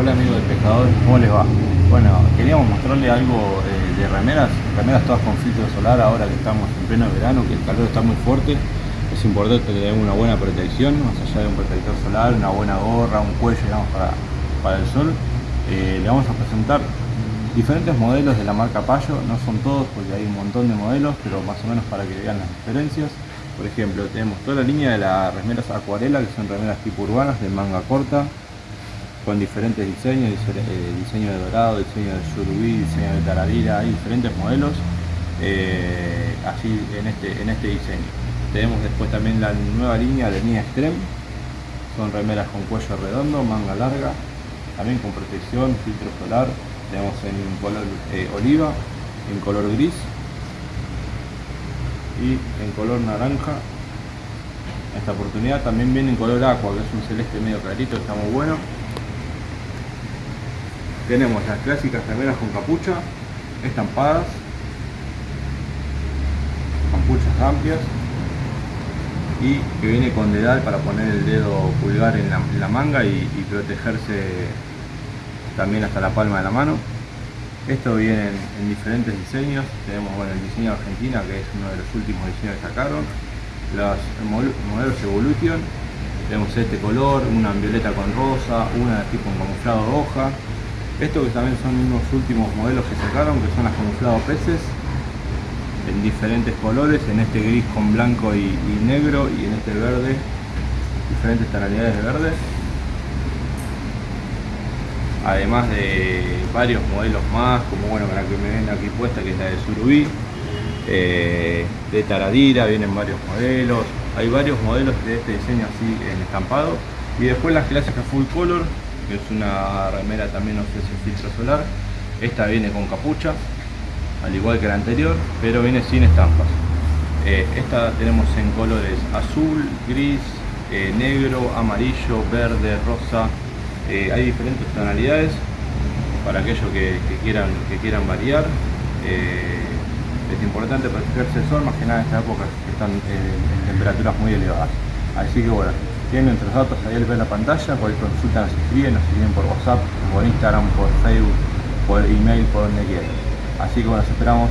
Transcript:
Hola amigos de pescador, ¿cómo les va? Bueno, queríamos mostrarles algo eh, de remeras, remeras todas con filtro solar ahora que estamos en pleno verano, que el calor está muy fuerte. Es importante tener una buena protección, más allá de un protector solar, una buena gorra, un cuello digamos, para, para el sol. Eh, le vamos a presentar diferentes modelos de la marca Payo, no son todos porque hay un montón de modelos, pero más o menos para que vean las diferencias. Por ejemplo, tenemos toda la línea de las remeras acuarela, que son remeras tipo urbanas de manga corta, con diferentes diseños, eh, diseño de dorado, diseño de surubí, diseño de taradira, hay diferentes modelos eh, así en este, en este diseño. Tenemos después también la nueva línea de línea Extreme, son remeras con cuello redondo, manga larga, también con protección, filtro solar, tenemos en color eh, oliva, en color gris y en color naranja. Esta oportunidad también viene en color aqua que es un celeste medio clarito está muy bueno tenemos las clásicas remeras con capucha estampadas capuchas amplias y que viene con dedal para poner el dedo pulgar en la, manga y, protegerse también hasta la palma de la mano. Esto viene en, diferentes diseños. Tenemos bueno, el diseño Argentina que es uno de los últimos diseños que sacaron. Los modelos Evolution. Tenemos este color, una en violeta con rosa, una de tipo en camuflado hoja estos que también son unos últimos modelos que sacaron, que son las camuflado peces, en diferentes colores, en este gris con blanco y, negro y en este verde, diferentes tonalidades de verde. Además de varios modelos más, como bueno, la que me ven aquí puesta, que es la de surubí, eh, de taradira, vienen varios modelos, hay varios modelos de este diseño así en estampado. Y después las clásicas full color, que es una remera también ofrece filtro solar. Esta viene con capucha, al igual que la anterior, pero viene sin estampas. Eh, esta tenemos en colores azul, gris, eh, negro, amarillo, verde, rosa. Eh, hay diferentes tonalidades para aquellos que, quieran, que quieran variar. es importante protegerse el sol, más que nada en esta época que están en temperaturas muy elevadas. Así que bueno, tienen nuestros datos ahí al ver la pantalla, cualquier consulta nos escriben, nos escriben por WhatsApp, por Instagram, por Facebook, por email, por donde quieran. Así que bueno, esperamos